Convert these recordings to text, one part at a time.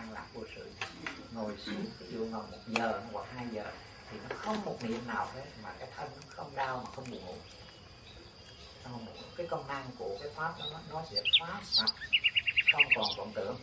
an lạc vô sự ngồi xuống ví dụ ngồi một giờ hoặc hai giờ thì nó không một niệm nào hết mà cái thân nó không đau mà không buồn ngủ. Không cái công năng của cái pháp đó nó, nó sẽ phá sạch. Không còn vọng tưởng.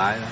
Tắt tôi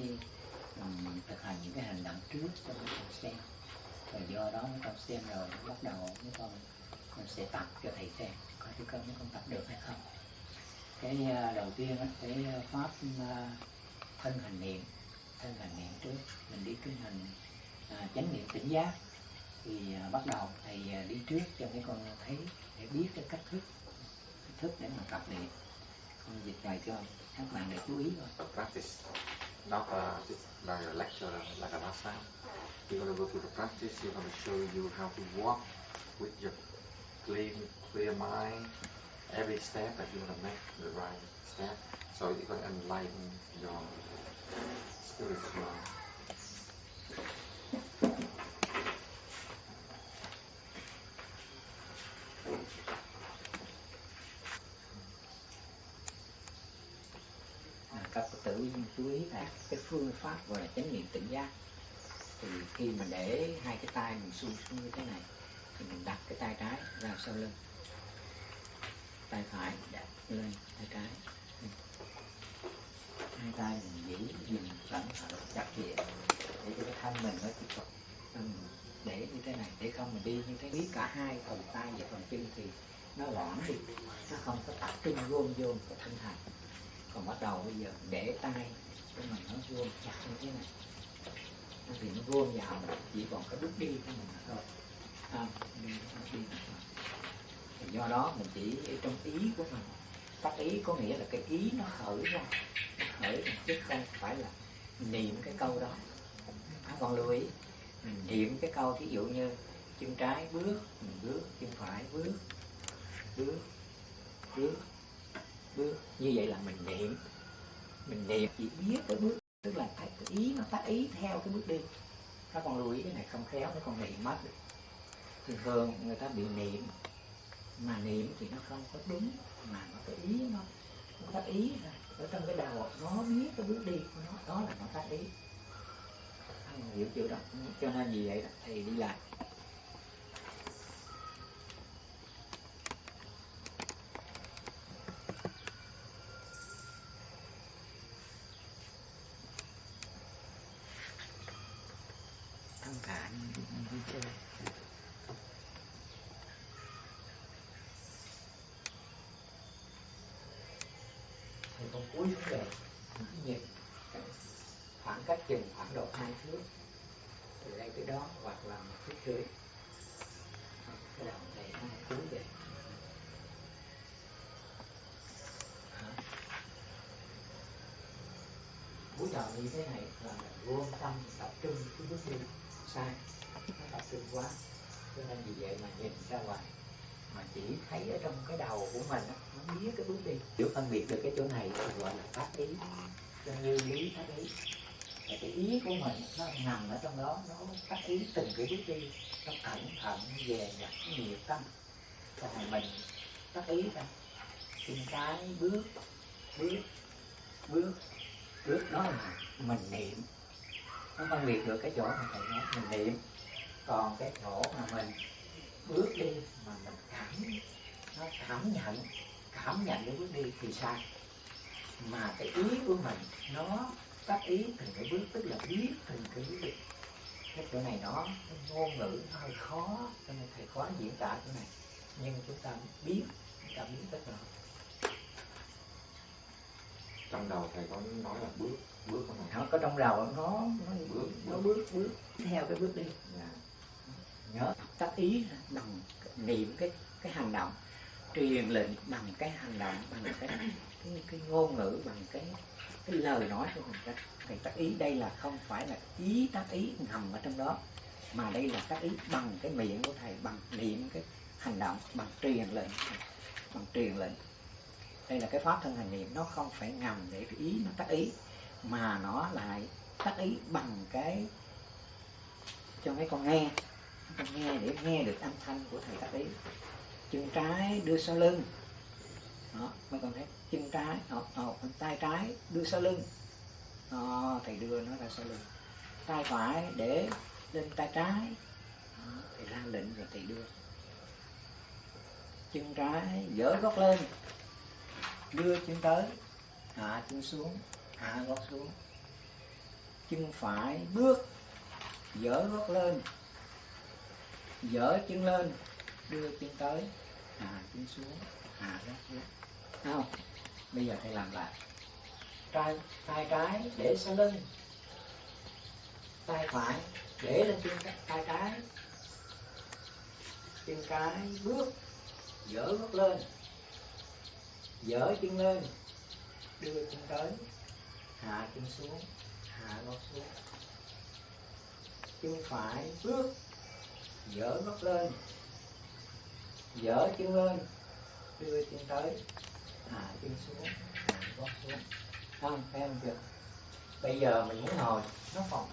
Ừ, thì thực hành những cái hành động trước cho mấy con xem và do đó mấy con xem rồi bắt đầu mấy con mình sẽ tập cho thầy xem coi thử con mấy con tập được hay không. Cái uh, đầu tiên á, cái pháp uh, thân hành niệm thân hành niệm trước. Mình đi cái hành uh, chánh niệm tỉnh giác. Thì uh, bắt đầu thầy uh, đi trước cho mấy con thấy để biết cái cách thức cách thức để mà tập niệm. Con dịch bài cho các bạn để chú ý thôi. Practice, not uh, like a lecture, like a last time. You're going to go through the practice. You're going to show you how to walk with your clean, clear mind. Every step that you're going to make the right step. So you're going to enlighten your spiritual cái phương pháp gọi là chánh niệm tỉnh giác. Thì khi mà để hai cái tay mình xuống xuống như thế này, thì mình đặt cái tay trái ra sau lưng. Tay phải đặt lên, tay trái. Hai tay mình giữ gìn sẵn sàng chặt chẽ, để cho cái thân mình nó tiếp tục để như thế này, để không mình đi như thế, biết cả hai phần tay và phần chân thì nó loãng đi, nó không có tập trung gom vô cái thân thành còn bắt đầu bây giờ, để tay cái mình nó vuông chặt như thế này nó thì nó vuông vào chỉ còn cái bước đi của mình thôi à, đi, đi thôi. thì do đó mình chỉ trong ý của mình tác ý có nghĩa là cái ý nó khởi ra nó khởi ra chứ không phải là niệm cái câu đó à, còn lưu ý mình niệm cái câu thí dụ như chân trái bước mình bước chân phải bước bước bước bước như vậy là mình niệm mình niệm chỉ biết cái bước tức là cái cái ý nó tác ý theo cái bước đi. Các con lưu ý cái này không khéo nó còn niệm mất được. Thường thường người ta bị niệm mà niệm thì nó không có đúng mà nó cái ý nó nó tác ý ra. Ở trong cái đầu nó biết cái bước đi của nó đó là nó tác ý. Không hiểu chưa đó cho nên vì vậy đó, thì đi lại tất cả những những vui chơi thầy về nhìn khoảng cách chừng khoảng độ hai thước từ đây tới đó hoặc là một thước rưỡi cái đầu này hai cuối về Hả? cúi đầu như thế này là mình vô tâm tập trung cái bước đi sai nó tập trung quá cho nên vì vậy mà nhìn ra ngoài mà chỉ thấy ở trong cái đầu của mình á, biết cái bước đi. Hiểu phân biệt được cái chỗ này thì gọi là pháp ý. Cho như lý pháp ý. Và cái ý của mình nó nằm ở trong đó, nó phát ý từng cái bước đi. Nó cẩn thận về nhặt nhiệt tâm. Còn mình phát ý ra từng cái bước bước bước bước đó là mình niệm. Nó phân biệt được cái chỗ mà thầy nói, mình niệm. Còn cái chỗ mà mình bước đi, mà mình cảm, nó cảm nhận cảm nhận cái bước đi thì sai mà cái ý của mình nó tác ý từng cái bước tức là biết từng cái bước đi cái chỗ này nó ngôn ngữ nó hơi khó cho nên thầy khó diễn tả chỗ này. Nhưng chúng ta biết chúng ta biết rất là trong đầu thầy có nói là bước bước không này nó có trong đầu nó nó Bước, nó bước bước theo cái bước đi. Dạ. nhớ tác ý bằng niệm cái cái hành động truyền lệnh bằng cái hành động bằng cái cái, cái ngôn ngữ bằng cái cái lời nói của mình ta. Thì tác ý đây là không phải là ý tác ý ngầm ở trong đó mà đây là tác ý bằng cái miệng của thầy bằng niệm cái hành động bằng truyền lệnh bằng truyền lệnh. Đây là cái pháp thân hành niệm nó không phải ngầm để cái ý nó tác ý mà nó lại tác ý bằng cái cho mấy con nghe. Con nghe để nghe được âm thanh của thầy tác ý chân trái đưa sau lưng. Đó, mấy con thấy chân trái học học tay trái đưa sau lưng. Đó, thầy đưa nó ra sau lưng. Tay phải để lên tay trái. Đó, thầy ra lệnh rồi thầy đưa. Chân trái dở gót lên. Đưa chân tới. Hạ chân xuống hạ gót xuống. Chân phải bước dở gót lên. Dở chân lên đưa chân tới hạ chân xuống, hạ gót xuống. Không? Bây giờ thầy làm lại. Tay tay trái để sau lưng. Tay phải để lên chân tay trái. Chân cái bước dỡ gót lên. Dỡ chân lên. Đưa chân tới. Hạ chân xuống, hạ gót xuống. Chân phải bước dỡ gót lên dở chân lên đưa chân tới. Hạ chân xuống. À, Hạ gót xuống. Không thấy không chưa bây giờ mình muốn ngồi. Nó phòng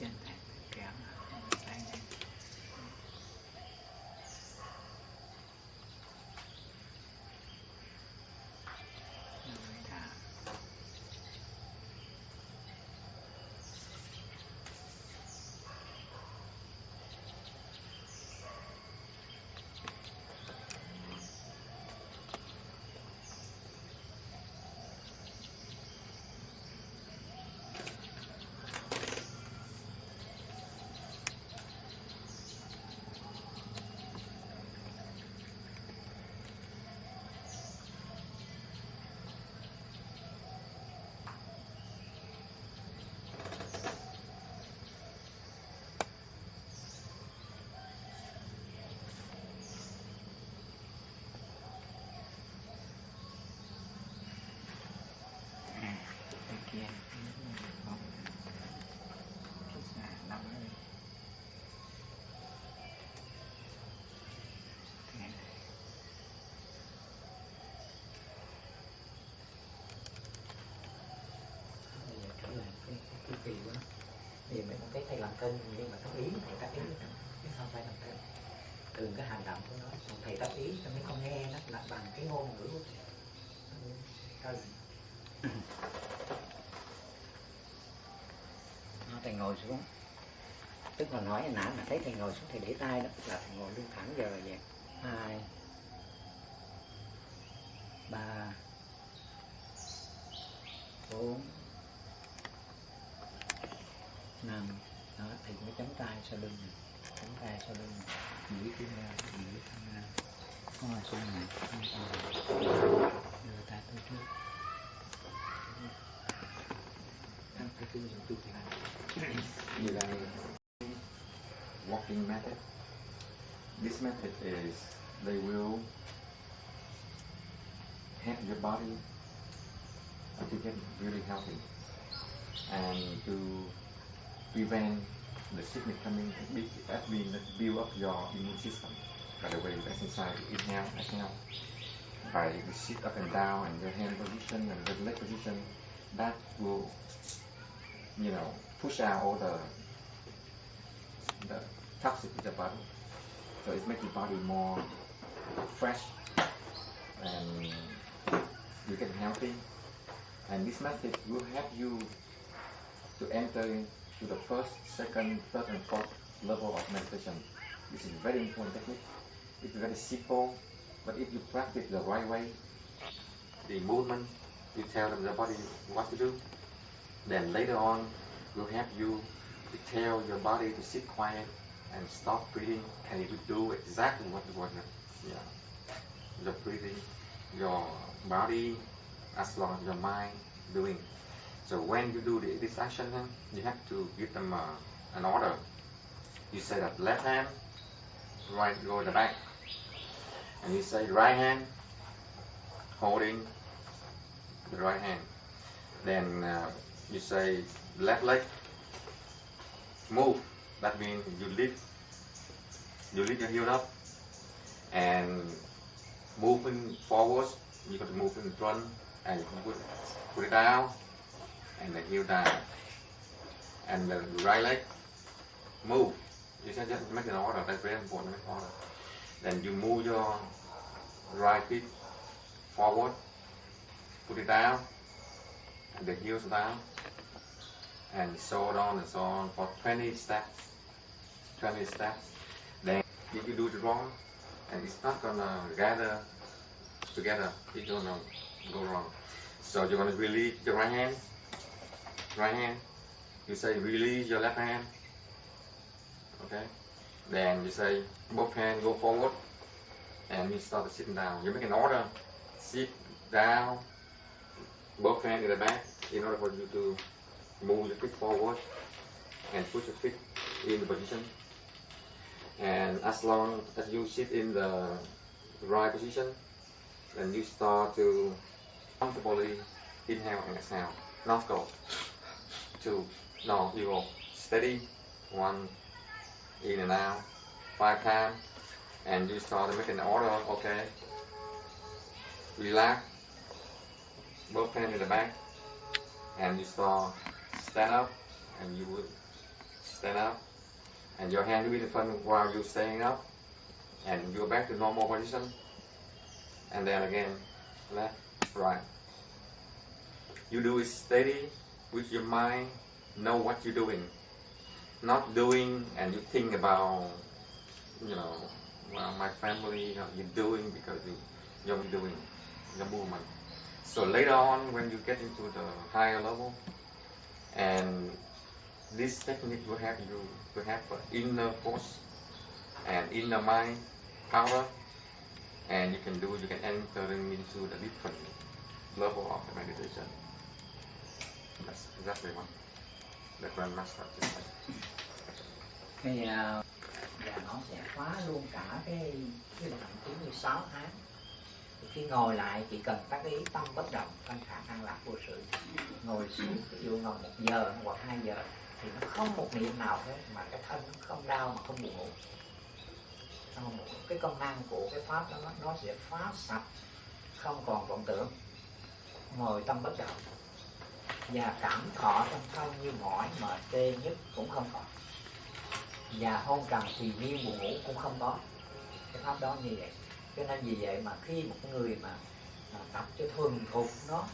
chân thầy kéo tay này rồi thả À, bên kia không cái xà lắm đấy Thế này. Bây giờ trở lại cái cái chu kỳ của nó thì mình thấy thầy làm cân nhưng mà tác ý thầy tác ý chứ không phải làm cân từng cái hành động của nó. Còn thầy tác ý cho mấy con nghe nó là bằng cái ngôn ngữ của thầy. Cân nó thầy ngồi xuống. Tức là nói nãy mà thấy thầy ngồi xuống thầy để tay đó, là thầy ngồi lưng thẳng giờ rồi vậy. Hai, ba, bốn, năm đó, thì mới chấm tay sau lưng này chấm tay sau lưng giữ duỗi chân ra duỗi chân ra ngồi xuống này không tay đưa tay tới trước. Ăn cái kia rồi tụt lại như là walking method. This method is they will have your body to get really healthy. And to prevent the sickness coming, that means build up your immune system. By the way, you exercise, inhale, exhale. By you sit up and down and your hand position and your leg position, that will, you know, push out all the the toxic in the body. So it makes your body more fresh and you get healthy. And this method will help you to enter into the first, second, third, and fourth level of meditation. This is a very important technique. It's very simple, but if you practice the right way, the movement, you tell the body what to do, then later on will help you to tell your body to sit quiet and stop breathing and it will do exactly what you want. Yeah. The breathing, your body, as long as your mind doing. So when you do the, this action, you have to give them uh, an order. You say that left hand, right go the back, and you say right hand, holding the right hand. Then uh, you say left leg, move. That means you lift, you lift your heel up, and moving forward. You got to move in front, and put put it down, and the heel down, and the right leg move. You should just make an order. That's very important. Make order. Then you move your right feet forward, put it down, and the heels down, and so on and so on for 20 steps. 20 steps. Then if you do it wrong, and it's not gonna gather together, it's gonna go wrong. So you're gonna release your right hand, right hand. You say release your left hand. Okay. Then you say both hands go forward, and you start sitting down. You make an order: sit down, both hands in the back, in order for you to move your feet forward and put your feet in the position. And as long as you sit in the right position, then you start to comfortably inhale and exhale. Not go. Two. No, you go steady. One. In and out. Five times. And you start to make an order. Okay. Relax. Both hands in the back. And you start stand up. And you would stand up. And your hand will be in front while you're standing up. And you go back to normal position. And then again, left, right. You do it steady with your mind, know what you're doing. Not doing and you think about, you know, well, my family, you know, you're doing because you, you're doing the movement. So later on, when you get into the higher level, and this technique will help you to have inner force and inner mind power, and you can do, you can enter into the different level of the meditation. That's exactly one. the Grandmaster just like. thì à, và nó sẽ khóa luôn cả cái cái động 96 tháng. Thì khi ngồi lại chỉ cần các ý tâm bất động thanh khả năng lạc vô sự. Ngồi xuống ví dụ ngồi một giờ hoặc hai giờ thì nó không một niệm nào hết mà cái thân nó không đau mà không buồn ngủ. Không buồn cái công năng của cái pháp đó nó, nó sẽ phá sạch không còn vọng tưởng. Ngồi tâm bất động và cảm thọ trong thân như mỏi mệt tê nhất cũng không còn. Và hôn trầm thì nhiên buồn ngủ cũng không có. Cái pháp đó như vậy. Cho nên vì vậy mà khi một người mà, mà tập cho thuần thục nó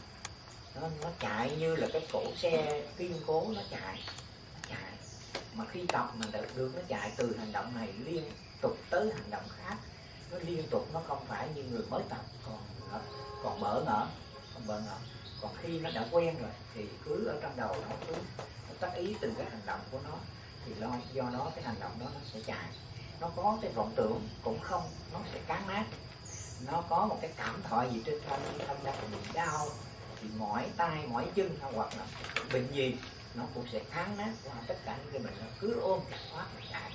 nó nó chạy như là cái cổ xe kiên cố nó chạy nó chạy. Mà khi tập mà được, được nó chạy từ hành động này liên tục tới hành động khác nó liên tục nó không phải như người mới tập còn còn bỡ ngỡ còn bỡ ngỡ còn khi nó đã quen rồi, thì cứ ở trong đầu nó cứ nó tác ý từng cái hành động của nó, thì lo, do nó cái hành động đó nó sẽ chạy. Nó có cái vọng tưởng cũng không, nó sẽ cán nát. Nó có một cái cảm thọ gì trên thân thân đang bị đau, thì mỏi tay, mỏi chân hoặc là bệnh gì, nó cũng sẽ kháng nát qua tất cả những cái bệnh nó cứ ôm chặt thoát mà chạy.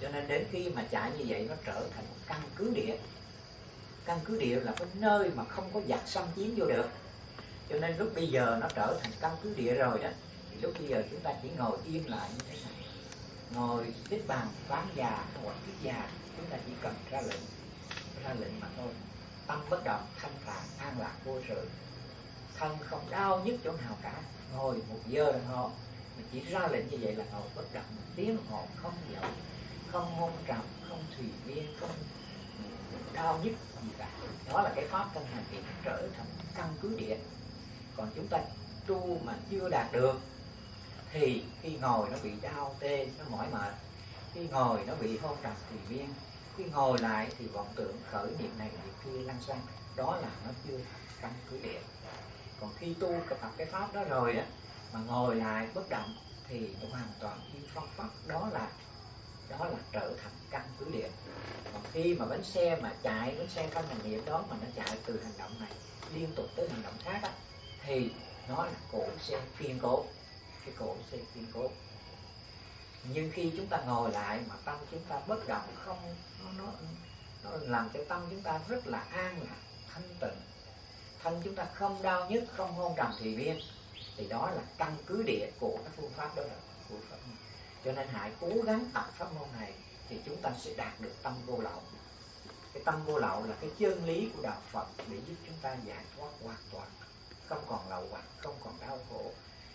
Cho nên đến khi mà chạy như vậy, nó trở thành một căn cứ địa căn cứ địa là cái nơi mà không có giặc xâm chiếm vô được. Cho nên lúc bây giờ nó trở thành căn cứ địa rồi đó, thì lúc bây giờ chúng ta chỉ ngồi yên lại như thế này. Ngồi xếp bàn ván già, hoặc viết già, chúng ta chỉ cần ra lệnh ra lệnh mà thôi. Tâm bất động, thanh thản an lạc, vô sự. Thân không đau nhức chỗ nào cả, ngồi một giờ đồng hồ. Mình chỉ ra lệnh như vậy là ngồi bất động, tiếng hồn không dậu không hôn trầm, không thủy miên, không cao nhất gì cả. Đó là cái pháp thân hành hiện trở thành căn cứ địa. Còn chúng ta tu mà chưa đạt được, thì khi ngồi nó bị đau tê, nó mỏi mệt. Khi ngồi nó bị hôn trầm thì miên. Khi ngồi lại thì vọng tưởng khởi niệm này niệm kia lăn xăng. Đó là nó chưa căn cứ địa. Còn khi tu tập cái pháp đó rồi á, mà ngồi lại bất động thì hoàn toàn yên phong pháp đó là đó là trở thành căn cứ địa còn khi mà bánh xe mà chạy bánh xe căn hành niệm đó mà nó chạy từ hành động này liên tục tới hành động khác đó, thì nó là cổ xe kiên cố. Cái cổ xe kiên cố. Nhưng khi chúng ta ngồi lại mà tâm chúng ta bất động không nó nó nó làm cho tâm chúng ta rất là an lạc thanh tịnh. Thân chúng ta không đau nhức không hôn trầm thì viên thì đó là căn cứ địa của cái phương pháp đó là phương pháp cho nên hãy cố gắng tập pháp môn này thì chúng ta sẽ đạt được tâm vô lậu. Cái tâm vô lậu là cái chân lý của đạo Phật để giúp chúng ta giải thoát hoàn toàn. Không còn lậu hoặc, không còn đau khổ,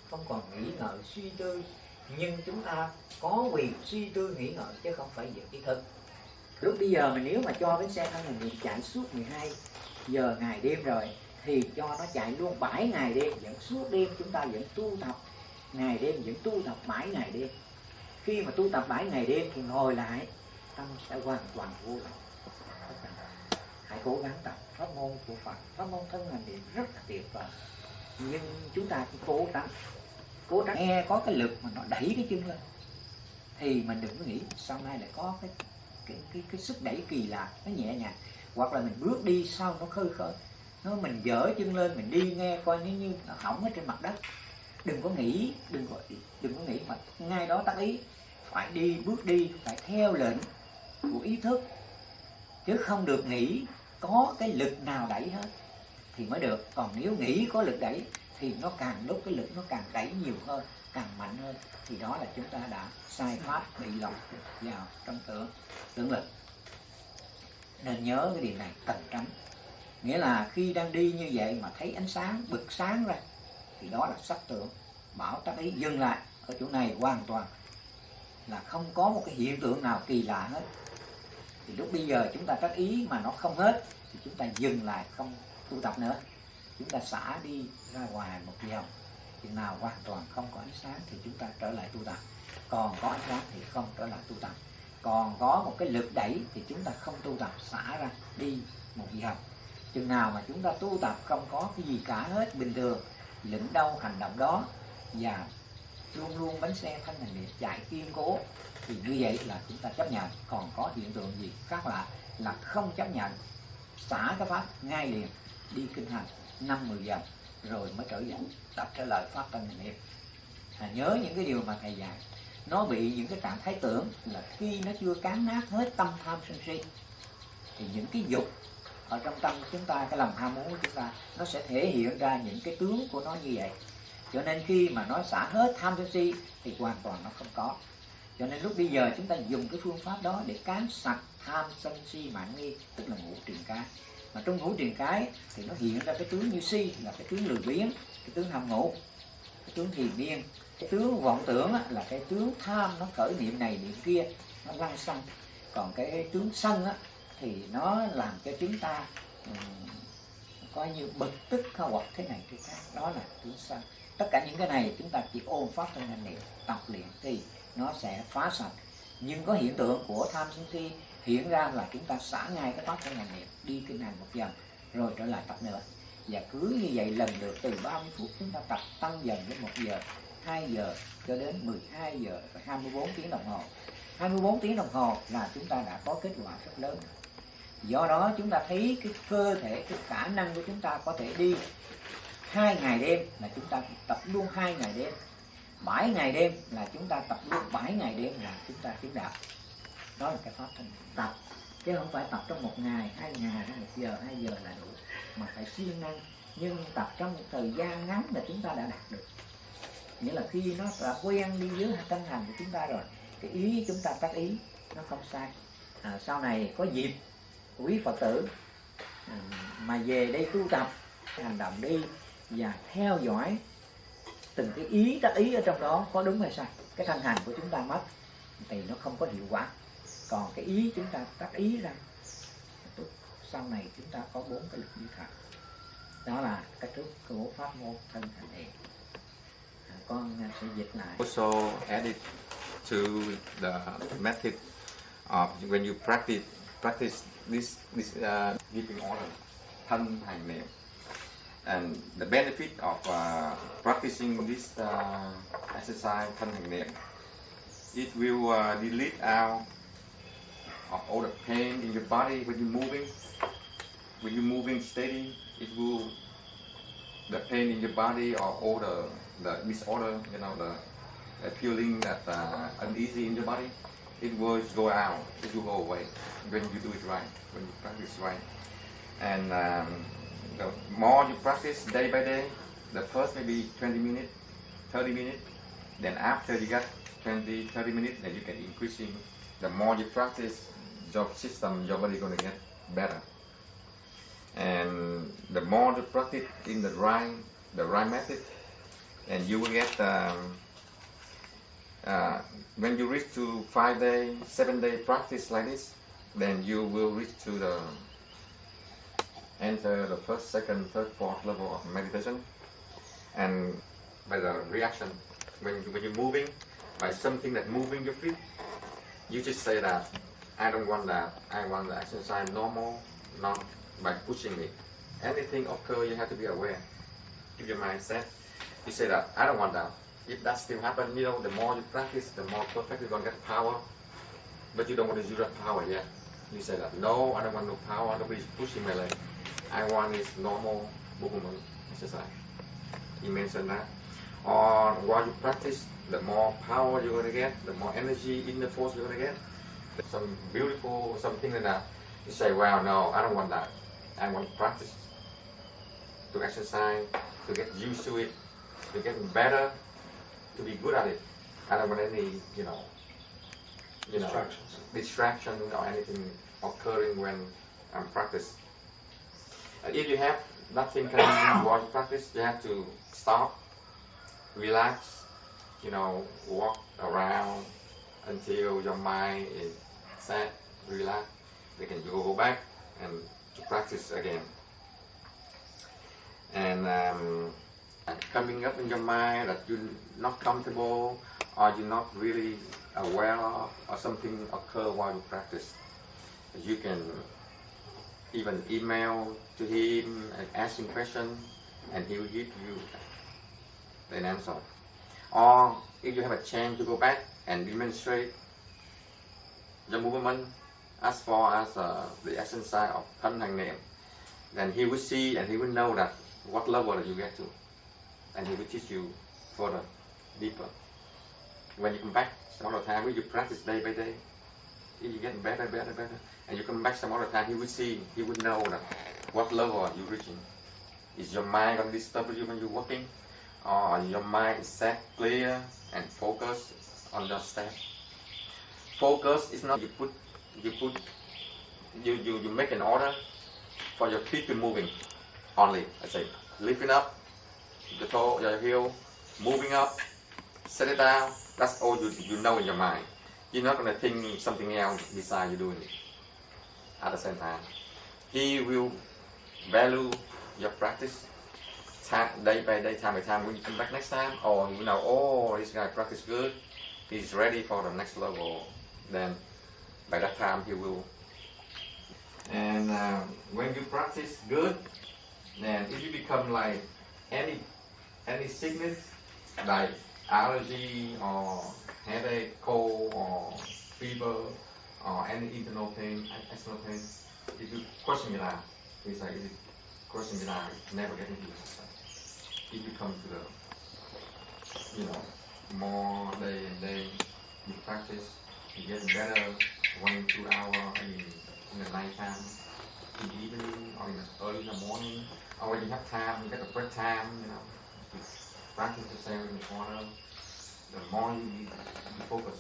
không còn nghĩ ngợi, suy tư. Nhưng chúng ta có quyền suy tư, nghĩ ngợi chứ không phải việc ý thức. Lúc bây giờ mà nếu mà cho cái xe thân mình chạy suốt 12 giờ ngày đêm rồi, thì cho nó chạy luôn 7 ngày đêm, vẫn suốt đêm chúng ta vẫn tu tập. Ngày đêm vẫn tu tập 7 ngày đêm khi mà tu tập 7 ngày đêm thì ngồi lại tâm sẽ hoàn toàn vô lậu. Hãy cố gắng tập pháp môn của Phật. Pháp môn thân hành niệm rất là tuyệt vời. Nhưng chúng ta cũng cố gắng cố gắng nghe có cái lực mà nó đẩy cái chân lên. Thì mình đừng có nghĩ sau này lại có cái cái cái, cái sức đẩy kỳ lạ nó nhẹ nhàng. Hoặc là mình bước đi sau nó khơi khơi. Nó mình dở chân lên mình đi nghe coi nếu như nó hỏng ở trên mặt đất đừng có nghĩ, đừng có đừng có nghĩ mà ngay đó tác ý. Phải đi, bước đi, phải theo lệnh của ý thức. Chứ không được nghĩ có cái lực nào đẩy hết thì mới được. Còn nếu nghĩ có lực đẩy thì nó càng lúc cái lực nó càng đẩy nhiều hơn, càng mạnh hơn. Thì đó là chúng ta đã sai pháp bị lọt vào trong tưởng tưởng lực. Nên nhớ cái điều này cần tránh. Nghĩa là khi đang đi như vậy mà thấy ánh sáng, bực sáng ra thì đó là sắc tượng bảo tác ý dừng lại ở chỗ này hoàn toàn. Là không có một cái hiện tượng nào kỳ lạ hết. Thì lúc bây giờ chúng ta tác ý mà nó không hết, thì chúng ta dừng lại không tu tập nữa. Chúng ta xả đi ra ngoài một vòng chừng nào hoàn toàn không có ánh sáng thì chúng ta trở lại tu tập. Còn có ánh sáng thì không trở lại tu tập. Còn có một cái lực đẩy thì chúng ta không tu tập, xả ra đi một vòng chừng nào mà chúng ta tu tập không có cái gì cả hết, bình thường lĩnh đâu hành động đó. Và luôn luôn bánh xe thanh hành niệm chạy kiên cố. Thì như vậy là chúng ta chấp nhận. Còn có hiện tượng gì khác lạ là không chấp nhận. Xả cái pháp ngay liền đi kinh hành năm mười giờ rồi mới trở dẫn tập trở lại pháp thanh hành niệm. À, nhớ những cái điều mà thầy dạy. Nó bị những cái trạng thái tưởng là khi nó chưa cán nát hết tâm tham sân si thì những cái dục ở trong tâm chúng ta cái lòng ham muốn của chúng ta nó sẽ thể hiện ra những cái tướng của nó như vậy. Cho nên khi mà nó xả hết tham sân si thì hoàn toàn nó không có. Cho nên lúc bây giờ chúng ta dùng cái phương pháp đó để cán sạch tham sân si mạng nghi tức là ngũ truyền cái. Mà trong ngũ truyền cái thì nó hiện ra cái tướng như si là cái tướng lười biếng cái tướng ham ngủ cái tướng thiền miên cái tướng vọng tưởng là cái tướng tham nó khởi niệm này niệm kia nó lăng xăng còn cái tướng sân á, thì nó làm cho chúng ta um, coi như bực tức hoặc thế này thế khác. Đó là tướng sân tất cả những cái này chúng ta chỉ ôm pháp trong hành niệm tập luyện thì nó sẽ phá sạch. Nhưng có hiện tượng của tham sân si hiện ra là chúng ta xả ngay cái pháp trong hành niệm đi kinh hành một dần rồi trở lại tập nữa. Và cứ như vậy lần lượt từ 30 phút chúng ta tập tăng dần đến một giờ 2 giờ cho đến 12 giờ và 24 tiếng đồng hồ. 24 tiếng đồng hồ là chúng ta đã có kết quả rất lớn do đó chúng ta thấy cái cơ thể cái khả năng của chúng ta có thể đi hai ngày đêm là chúng ta tập luôn hai ngày đêm. Bảy ngày đêm là chúng ta tập luôn bảy ngày đêm là chúng ta tiến đạo. Đó là cái pháp thân tập. Chứ không phải tập trong một ngày hai ngày hay một giờ hai giờ là đủ. Mà phải siêng năng. Nhưng tập trong một thời gian ngắn là chúng ta đã đạt được. Nghĩa là khi nó đã quen đi dưới tâm hành của chúng ta rồi cái ý chúng ta tác ý nó không sai. À, sau này có dịp quý phật tử. Ừ, mà về đây tu tập, hành động đi và theo dõi từng cái ý tác ý ở trong đó có đúng hay sai. Cái thân hành của chúng ta mất thì nó không có hiệu quả. Còn cái ý chúng ta tác ý ra sau này chúng ta có bốn cái lực như thật. Đó là cách thức của pháp môn thân hành thiện à, con sẽ dịch lại. Also added to the method of when you practice practice this this uh, giving order, thân hành niệm. And the benefit of uh, practicing this uh, exercise, thân hành niệm, it will uh, delete out of all the pain in your body when you're moving. When you're moving steady, it will the pain in your body or all the the disorder, you know, the, the feeling that uh, uneasy in your body, it will go out, it will go away when you do it right, when you practice right. And um, the more you practice day by day, the first maybe 20 minutes, 30 minutes, then after you get 20, 30 minutes, then you can increasing. The more you practice, your system, your body gonna get better. And the more you practice in the right, the right method, and you will get um, uh, when you reach to five day, seven day practice like this, then you will reach to the enter the first, second, third, fourth level of meditation, and by the reaction when when you're moving by something that moving your feet, you just say that I don't want that. I want the exercise normal, not by pushing it. Anything occur, you have to be aware. Keep your mind set you say that I don't want that. If that still happen, you know, the more you practice, the more perfect you're gonna get power. But you don't want to use that power yet. You say that no, I don't want no power. Nobody's pushing my leg. I want is normal movement exercise. You mentioned that. Or while you practice, the more power you're gonna get, the more energy in the force you're gonna get. Some beautiful something like that. You say, well, no, I don't want that. I want to practice to exercise, to get used to it, to get better, to be good at it. I don't want any, you know, you know, Distractions. distraction or anything occurring when I'm practice. And if you have nothing coming in while you practice, you have to stop, relax, you know, walk around until your mind is set, relax. Then can you go back and to practice again. And um, coming up in your mind that you're not comfortable or you're not really aware of or something occur while you practice. You can even email to him and ask him question and he will give you an answer. Or if you have a chance to go back and demonstrate the movement as far as uh, the exercise of thân niệm, then he will see and he will know that what level you get to and he will teach you further, deeper. When you come back some other time, when you practice day by day, you get better, better, better, and you come back some other time, he will see, he will know that what level are you reaching. Is your mind going to disturb you when you're walking? Or your mind is set, clear, and focused on your step? Focus is not you put, you put, you, you, you make an order for your feet to moving only. I say, lifting up, the toe, your heel, moving up, set it down. That's all you, you know in your mind. You're not going to think something else besides you doing it at the same time. He will value your practice time, day by day, time by time. When you come back next time, or you know, oh, this guy practice good, he's ready for the next level. Then by that time he will. And uh, when you practice good, then if you become like any any sickness? Like allergy or headache, cold or fever or any internal pain, external pain, if you question it out, it's like if you question out, it's never getting to the If you come to the, you know, more day and day, you practice, you get better one, two hour in, in the night time, in the evening or in the early in the morning, or when you have time, you get a break time, you know, practice the in the more you, you focus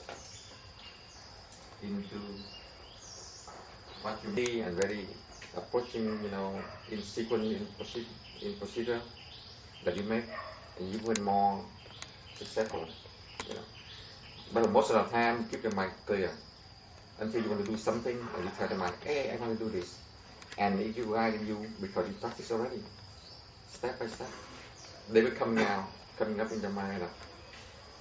into what you see and very approaching, you know, in sequence, in, proce- in procedure that you make, and you will more successful, you know. But most of the time, keep your mind clear until you want to do something, and you tell the mind, hey, I want to do this. And if you guide you, because you practice already, step by step, they will come now, coming up in your mind.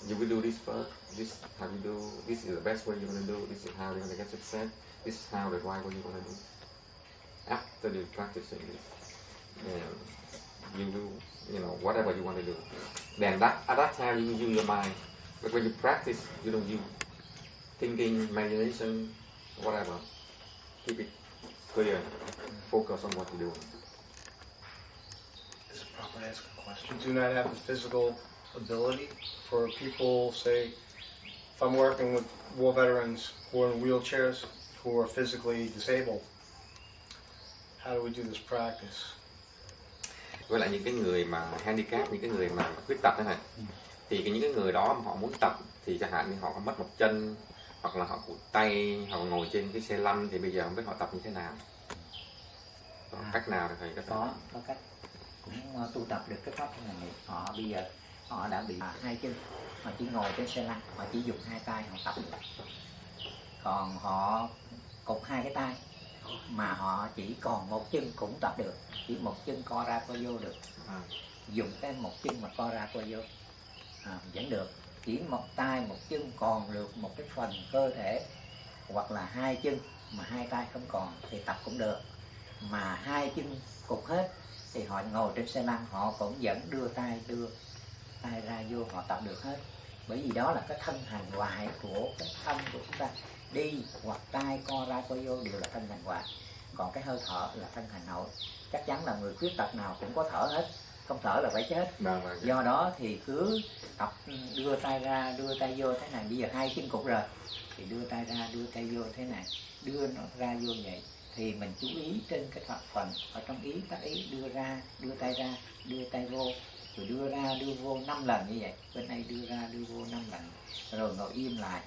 You will do this first, this how you do, this is the best way you're going to do, this is how you're to get success, this is how the right way you're to do. After you practicing this, you do, you know, whatever you want to do. Then that, at that time, you use your mind. But when you practice, you don't use thinking, imagination, whatever. Keep it clear. Focus on what you're doing. Proper question? Do not have the physical ability for people, say, if I'm working with war veterans who are in wheelchairs, who are physically disabled, how do we do this practice? Với lại những cái người mà handicap, những cái người mà khuyết tật thế này, thì cái những cái người đó mà họ muốn tập thì chẳng hạn như họ có mất một chân hoặc là họ cụt tay, họ ngồi trên cái xe lăn thì bây giờ không biết họ tập như thế nào. Có À. cách nào để thầy có thể có có cách cũng ờ, tu tập được cái pháp nghiệp họ bây giờ họ đã bị à, hai chân. Họ chỉ ngồi trên xe lăn họ chỉ dùng hai tay họ tập được. Còn họ cụt hai cái tay mà họ chỉ còn một chân cũng tập được. Chỉ một chân co ra co vô được. À. dùng cái một chân mà co ra co vô. À, vẫn được. Chỉ một tay một chân còn được một cái phần cơ thể hoặc là hai chân mà hai tay không còn thì tập cũng được. Mà hai chân cục hết thì họ ngồi trên xe lăn họ cũng vẫn đưa tay đưa tay ra vô họ tập được hết. Bởi vì đó là cái thân hành hoại của cái thân của chúng ta. Đi hoặc tay co ra co vô đều là thân hành hoại còn cái hơi thở là thân hành nội. Chắc chắn là người khuyết tật nào cũng có thở hết. Không thở là phải chết. Vâng, vâng. do đó thì cứ tập đưa tay ra đưa tay vô thế này. Bây giờ hai chân cục rồi. Thì đưa tay ra đưa tay vô thế này. Đưa nó ra vô vậy thì mình chú ý trên cái thọ phần ở trong ý, tác ý, đưa ra, đưa tay ra, đưa tay vô, rồi đưa ra, đưa vô năm lần như vậy. Bên đây đưa ra, đưa vô năm lần. Rồi ngồi im lại.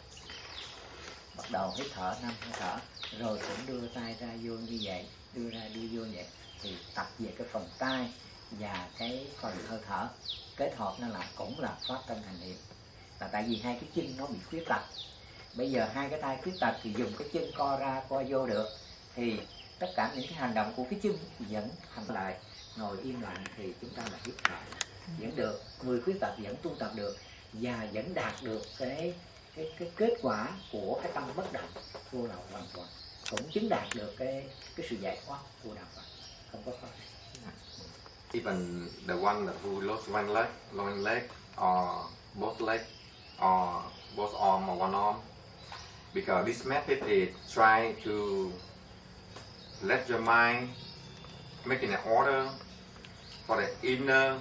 Bắt đầu hít thở, năm hơi thở. Rồi cũng đưa tay ra vô như vậy, đưa ra, đưa vô vậy. Thì tập về cái phần tay và cái phần hơi thở. Kết hợp nó là cũng là phát tâm hành niệm. Là tại vì hai cái chân nó bị khuyết tật. Bây giờ hai cái tay khuyết tật thì dùng cái chân co ra, co vô được thì tất cả những cái hành động của cái chân vẫn hành lại. Ngồi im lặng thì chúng ta là hít lại vẫn được người khuyết tật vẫn tu tập được và vẫn đạt được cái cái cái kết quả của cái tâm bất động vô lậu hoàn toàn. Cũng chứng đạt được cái cái sự giải thoát của đạo Phật. Không có khó Even the one that who lost one leg, one leg, or both leg, or both arm or one arm, because this method is trying to let your mind make an order for the inner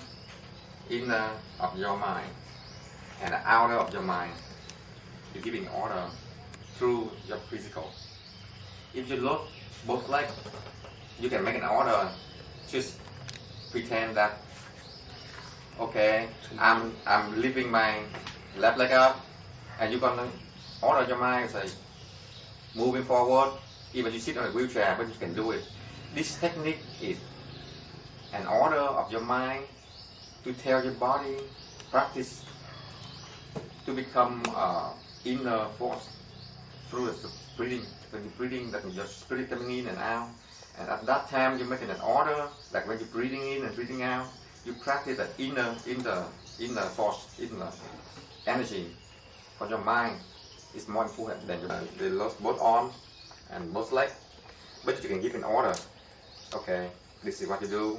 inner of your mind and the outer of your mind. You give in order through your physical. If you look both legs, you can make an order. Just pretend that okay, I'm I'm lifting my left leg up, and you're gonna order your mind say moving forward. Even you sit on a wheelchair, but you can do it. This technique is an order of your mind to tell your body practice to become uh, inner force through the breathing. When you're breathing, that your spirit coming in and out. And at that time, you're making an order, like when you're breathing in and breathing out, you practice that inner, inner, inner force, inner energy for your mind. is more important than your body. they lost both arms and both legs. But you can give an order. Okay, this is what you do.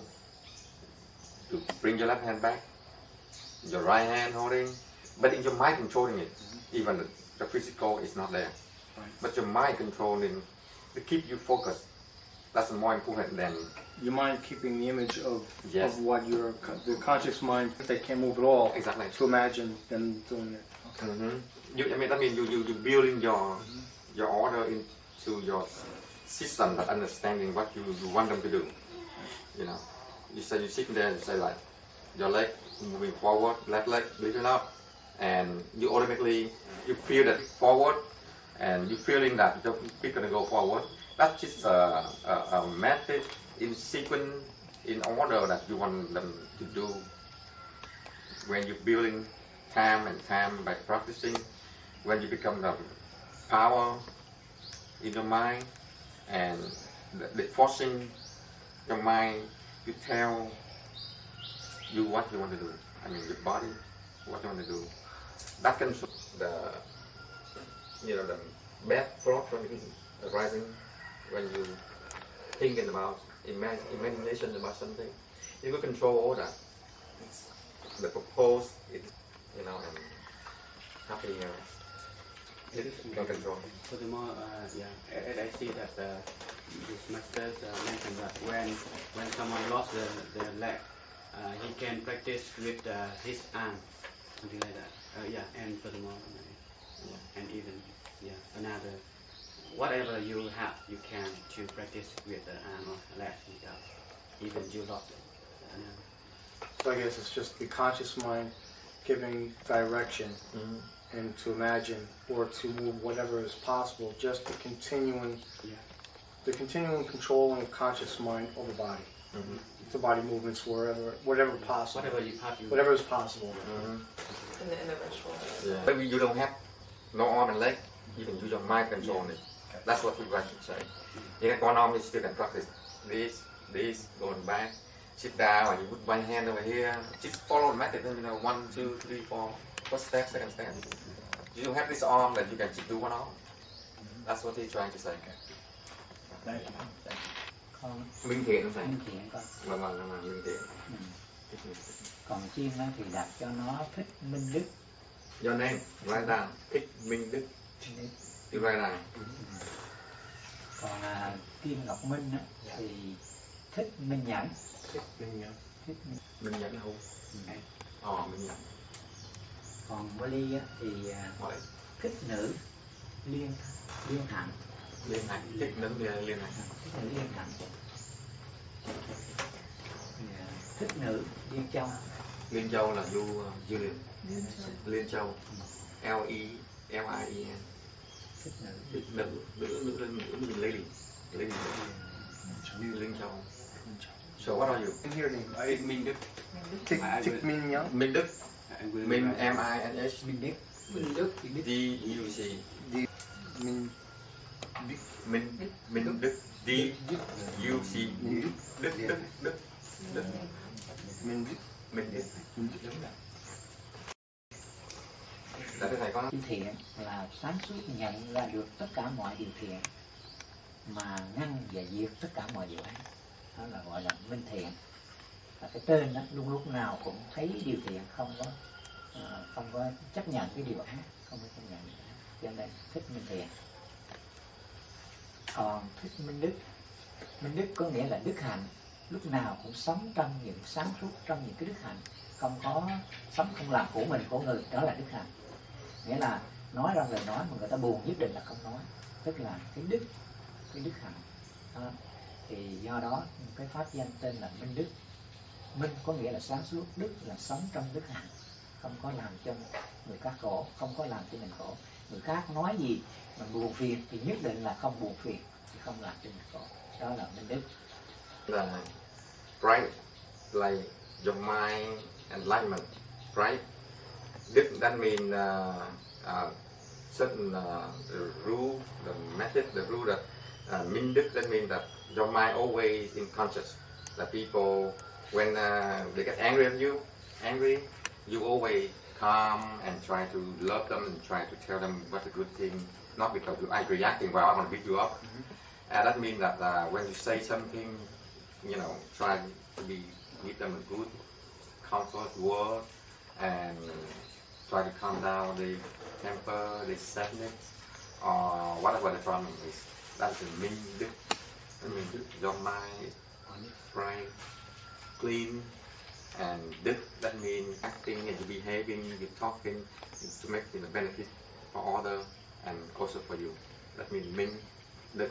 To bring your left hand back, your right hand holding, but in your mind controlling it. Even the, the physical is not there, Right. but your mind controlling to keep you focused. That's more important than Your mind keeping the image of, Yes. of what your the conscious mind, if they can't move at all, exactly. to imagine them doing it. Mm-hmm. You, I mean, that means you, you, you building your your order into your system that understanding what you, you want them to do. You know, you say you sitting there, you say like your leg moving forward, left leg lifting up, and you automatically you feel that forward, and you feeling that your feet gonna go forward. That's just a, a, a method in sequence, in order that you want them to do when you're building time and time by practicing. When you become the power in your mind and the, the forcing your mind to tell you what you want to do. I mean, your body, what you want to do. That can the, you know, the bad thought from arising when you thinking about imag- imagination about something. You can control all that. The proposed, it, you know, and happiness. It can control. Furthermore, uh, yeah, as I see that uh, this masters uh, mentioned that when when someone lost the, the leg, uh, he can practice with uh, his arm, something like that. Uh, yeah, and furthermore, uh, yeah, and even yeah, another whatever you have, you can to practice with the arm or leg, yeah, even you lost it. Yeah. So I guess it's just the conscious mind giving direction Mhm. And to imagine or to move whatever is possible, just the continuing, Yeah. the continuing controlling of conscious mind over body, Mhm. the body movements wherever, whatever possible, Whatever you have, you whatever is possible. In the, in the ritual. Yeah. Maybe you don't have no arm and leg, you can use your mind control it. That's what you guys should say. You got one arm, you still can practice this, this, going back, sit down, and you put one hand over here. Just follow the method, you know, one, two, three, four, first step, second step. You have this arm that you can just do one arm. That's what he's trying to say. đây con Minh thiện không thầy? minh thiện con Vâng, vâng, vâng, vâng, minh thiện. Ừ. còn chim á thì đặt cho nó thích minh đức Your name, write down. Thích Minh Đức. You write down. còn à, kim ngọc minh á, thì thích minh nhẫn Mình nhớ. thích minh Minh Nhẫn không? nhẫn. Ờ, Minh Nhẫn. Còn Bali á, thì à, Hỏi. thích nữ liên liên hạnh Liên hành. Thích nâng liên liên hành. thích nữ liên hạnh Thì, à, thích nữ liên châu Liên Châu là du du lịch. Liên Châu. L E L I E N. thích nữ Thích nữ nữ nữ nữ nữ nữ lady. Lady. Liên Châu. So what are you? I hear name. I, Minh Đức. Thích, I Minh nhớ. Minh Đức. Minh write- M I N S minh đức Minh Đức. D U C. Minh Minh Minh Đức. D U C. Đức. Đức Đức Đức Đức. Minh Đức. Minh Đức. Minh Đức. Là cái thầy có chữ thiện là sáng suốt nhận ra được tất cả mọi điều thiện mà ngăn và diệt tất cả mọi điều ác đó là gọi là minh thiện và cái tên đó luôn lúc nào cũng thấy điều thiện không có Ờ, không có, chấp nhận cái điều ác, không có chấp nhận điều cho nên thích minh thiện. Còn thích minh đức minh đức có nghĩa là đức hạnh. Lúc nào cũng sống trong những sáng suốt, trong những cái đức hạnh. Không có sống không làm của mình, của người, đó là đức hạnh. Nghĩa là nói ra lời nói mà người ta buồn nhất định là không nói. Tức là cái đức cái đức hạnh. Đó. thì do đó, cái pháp danh tên là minh đức. Minh có nghĩa là sáng suốt, đức là sống trong đức hạnh không có làm cho người khác khổ không có làm cho mình khổ. Người khác nói gì mà buồn phiền thì nhất định là không buồn phiền thì không làm cho mình khổ. Đó là minh đức. Là bright like your mind enlightenment. Right this that mean uh, uh, certain uh, rule the method the rule that uh, minh đức that mean that your mind always in conscious. That people when uh, they get angry at you angry you always calm and try to love them and try to tell them what's a good thing not because you are reacting well I want to beat you up and that means that uh, when you say something you know, try to be give them a good comfort word and try to calm down the temper, the sadness, or whatever the problem is. That's the đức. I mean, your mind is bright, clean, and đức that means acting and behaving, you talking to make the benefit for other and also for you. That means minh đức.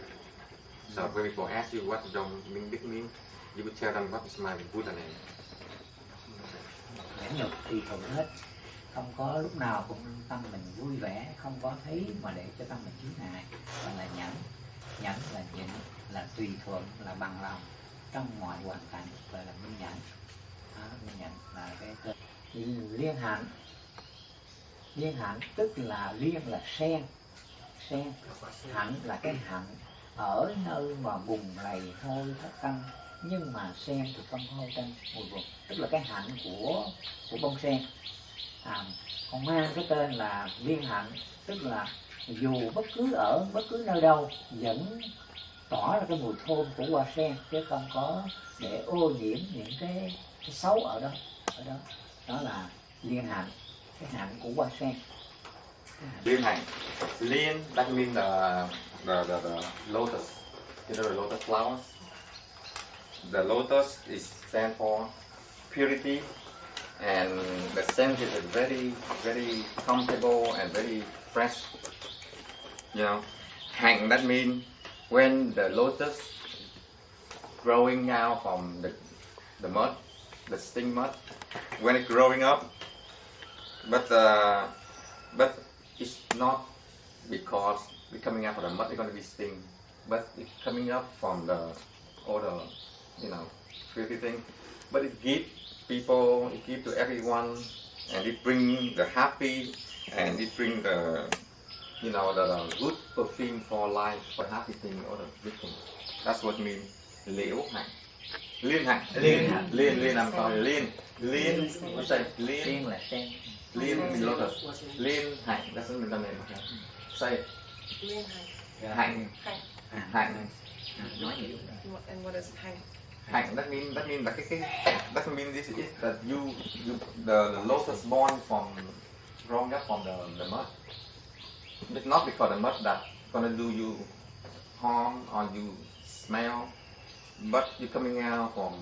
So when people ask you what your minh đức means, you would tell them what is my Buddha name. nhẫn nhục tùy thuận hết không có lúc nào cũng tâm mình vui vẻ không có thấy mà để cho tâm mình chướng ngại gọi là nhẫn nhẫn là nhịn là tùy thuận là bằng lòng trong mọi hoàn cảnh gọi là minh nhẫn đó, minh là cái tên. Liên hạnh liên hạnh tức là liên là sen. Sen. Hạnh là cái hạnh ở nơi mà bùng lầy hôi thất tâm. Nhưng mà sen thì không hôi tanh mùi vùng tức là cái hạnh của của bông sen. À, còn mang cái tên là liên hạnh tức là dù bất cứ ở bất cứ nơi đâu vẫn tỏ ra cái mùi thơm của hoa sen chứ không có để ô nhiễm những cái, cái xấu ở đó ở đó đó là liên hạnh cái hạnh của hoa sen hạnh Liên hạnh. Liên, that mean the, the, the, the lotus. You know the lotus flowers? The lotus is stand for purity and the scent is very, very comfortable and very fresh. You know, hạnh that mean when the lotus growing out from the, the mud, the sting mud, when it's growing up, but uh, but it's not because it's coming out from the mud it's going to be sting, but it's coming up from the all the you know filthy thing. But it gives people, it gives to everyone, and it bring the happy, and it bring the you know the, the good perfume for life, for happy thing, all the good thing. That's what mean liễu hạnh. Liên hạnh. Liên. Liên, liên, I'm sorry, liên. Liên, what's that? Liên. là sen Lean means lotus. Lean hạnh doesn't mean the name. Okay. Say. Liên hạnh. Hạnh. À, nói hiểu And what- And what is hành? Hạnh. That means that means that cái cái doesn't mean this is that you you the, the lotus born from growing up from the the mud. It's not because the mud that gonna do you harm or you smell, but you coming out from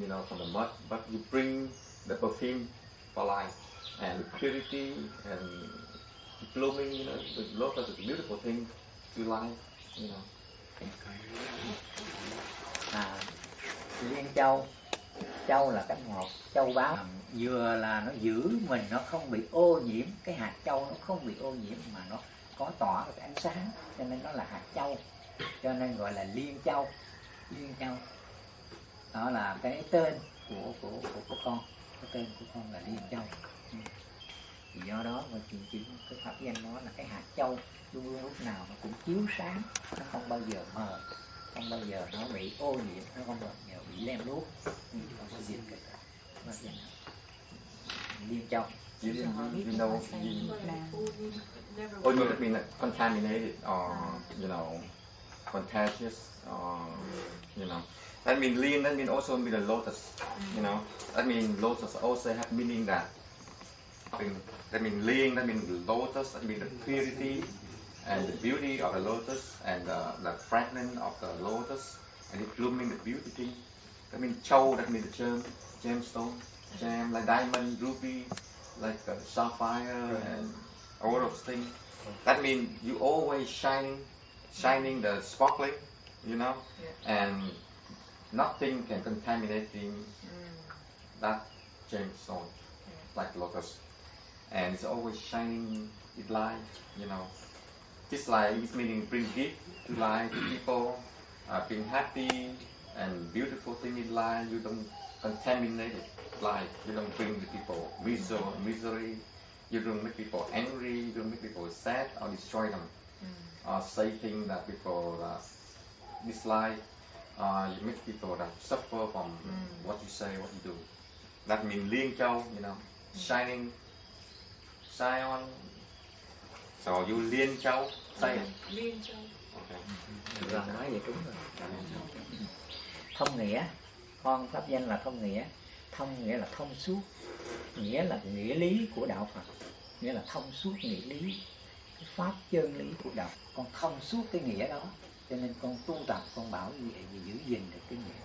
you know from the mud, but you bring the perfume for life and purity and blooming. You know, the lotus is a beautiful thing to life. You know. à, liên châu châu là cái ngọt châu báu À, vừa là nó giữ mình nó không bị ô nhiễm cái hạt châu nó không bị ô nhiễm mà nó có tỏa cái ánh sáng cho nên nó là hạt châu cho nên gọi là liên châu liên châu đó là cái tên của của của, của con. Cái tên của con là liên châu. Ừ. thì do đó mà chỉ, chỉ cái pháp danh nó là cái hạt châu. Luôn luôn lúc nào nó cũng chiếu sáng. Nó không bao giờ mờ. Không bao giờ nó bị ô nhiễm. Nó không bao giờ bị lem luốc Ừ, không có diệt cái pháp danh liên châu. You, you, you know, you, or you been like, contaminated or, you know, contagious or, you know. That means lean, that means also mean the lotus, you know. That means lotus also have meaning that, that means lean, that means lotus, that means the purity and the beauty of the lotus and the, the fragrance of the lotus and it blooming the beauty. That means chow, that means the gem, gemstone, gem, like diamond, ruby, like uh, sapphire and all those things. That means you always shining, shining the sparkling, you know, and nothing can contaminate that gemstone like lotus, and it's always shining with light, you know. This light is meaning bring gift to life to people, uh, being happy and beautiful thing in life. You don't contaminate it life. You don't bring the people misery, misery. You don't make people angry. You don't make people sad or destroy them. Or say things that people uh, dislike. Uh, you make people that suffer from what you say, what you do. That means Liên Châu, you know, shining, shine on. So you Liên Châu, say it. Liên châu. Okay. rồi nói vậy đúng rồi thông nghĩa con pháp danh là thông nghĩa thông nghĩa là thông suốt nghĩa là nghĩa lý của đạo phật nghĩa là thông suốt nghĩa lý cái pháp chân lý của đạo con thông suốt cái nghĩa đó cho nên con tu tập con bảo vệ và giữ gìn được cái niệm.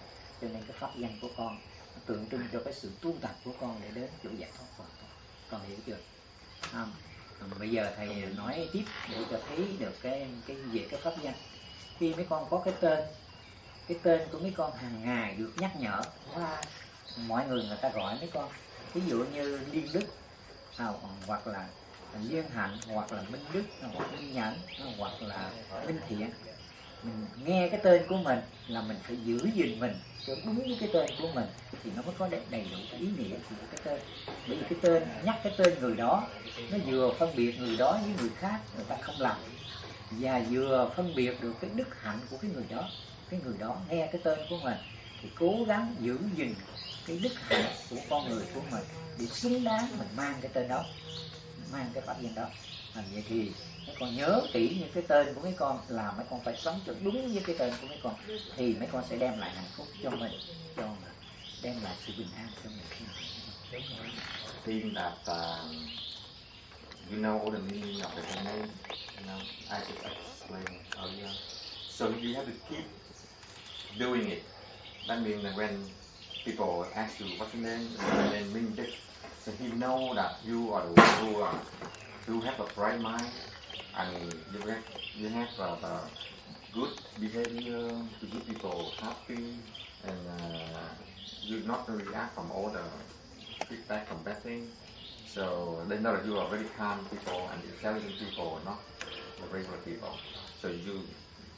Cho nên cái pháp danh của con tượng trưng cho cái sự tu tập của con để đến chỗ giải thoát hoàn toàn. Con hiểu chưa? Không? Bây giờ thầy nói tiếp để cho thấy được cái cái về cái pháp danh. Khi mấy con có cái tên cái tên của mấy con hàng ngày được nhắc nhở. Qua mọi người người ta gọi mấy con ví dụ như liên đức à, hoặc là liên hạnh hoặc là minh đức hoặc minh nhẫn hoặc là minh thiện mình nghe cái tên của mình là mình phải giữ gìn mình cho đúng với cái tên của mình thì nó mới có đầy, đủ cái ý nghĩa của cái tên. Bởi vì cái tên nhắc cái tên người đó nó vừa phân biệt người đó với người khác người ta không làm. Và vừa phân biệt được cái đức hạnh của cái người đó. Cái người đó nghe cái tên của mình thì cố gắng giữ gìn cái đức hạnh của con người của mình để xứng đáng mình mang cái tên đó mang cái pháp danh đó. À, vậy thì con nhớ kỹ những cái tên của mấy con là mấy con phải sống cho đúng với cái tên của mấy con thì mấy con sẽ đem lại hạnh phúc cho mình cho mình đem lại sự bình an cho mình think that um, you know all the meaning of the name. You know, I just explained earlier. So you have to keep doing it. That means that when people ask you what's your name, and then mean this, so he know that you are the one who are who have a bright mind and you have you have uh, the good behavior to keep people happy and uh, you not to react from all the feedback from bad things. So they know that you are very calm people and intelligent people, not the regular people. So you,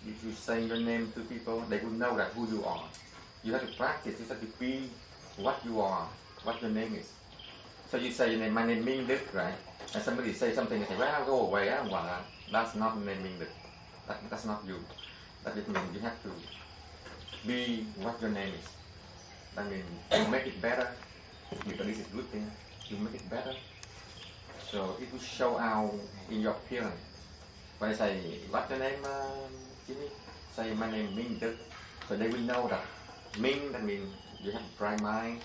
if you say your name to people, they will know that who you are. You have to practice. You have to be what you are, what your name is. So you say your name, my name Ming Đức, right? And somebody say something, and say, well, go away, I don't want that. That's not naming the. That, that's not you. That it means you have to be what your name is. That means you make it better because this is good thing. You make it better. So it will show out in your appearance. When I say, what's your name, uh, Jimmy? Say, my name Ming Đức. So they will know that Ming, that means you have a bright mind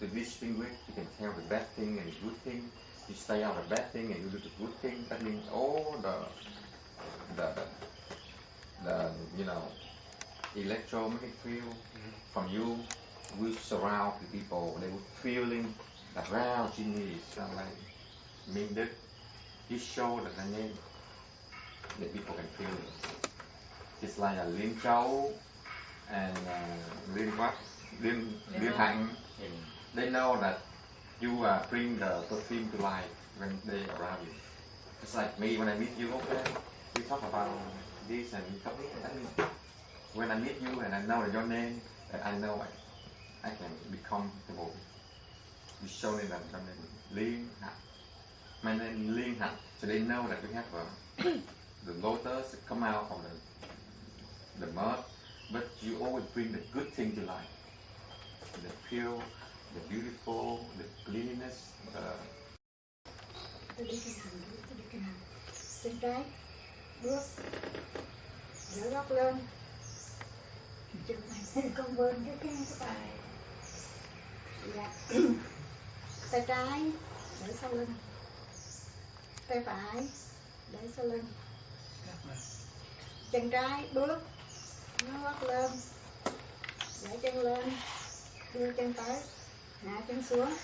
to distinguish. You can tell the bad thing and the good thing. You stay out of the bad thing and you do the good thing. That means all the, the, the, the you know, electromagnetic field from you will surround the people. They will feeling that Jimmy is uh, like Minh Đức. He showed that the name that people can feel it. It's like a Liên Châu and uh, Liên what? Liên, Liên Hạnh. They know that you uh, bring the perfume to life when they around you. It's like me when I meet you, okay, we talk about this and we talk about means when I meet you and I know your name, and I know I, I can be comfortable. You show me that your name Liên Hạnh. My name is Liên Hạnh. So they know that we have a, the lotus come out from the, the mud, but you always bring the good thing to life. The pure, the beautiful, the cleanliness, Uh... tôi đi tôi đi trái bước dở góc lên chừng này con bên cái cái cái bài dạ tay trái để sau lưng tay phải để sau lưng chân trái bước nó gót lên để chân lên đưa chân tới hạ chân xuống.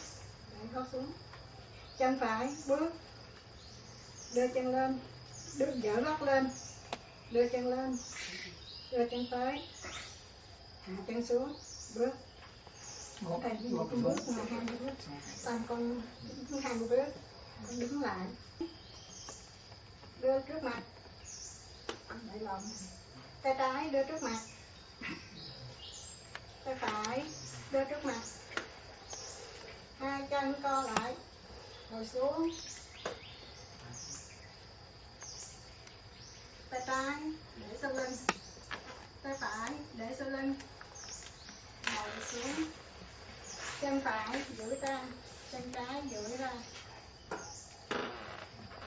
Để gót xuống. Chân phải bước. Đưa chân lên. Đưa dở gót lên. Đưa chân lên. Đưa chân tới hạ chân xuống. Bước. Một thầy một bước. mà hai bước. Tam con hai bước. Con đứng lại. Đưa trước mặt. Để lòng. Tay trái đưa trước mặt. Tay phải đưa trước mặt hai chân co lại. Ngồi xuống. Tay trái để sau lưng. Tay phải, để sau lưng. Ngồi xuống. Chân phải, duỗi ra. Chân trái, duỗi ra.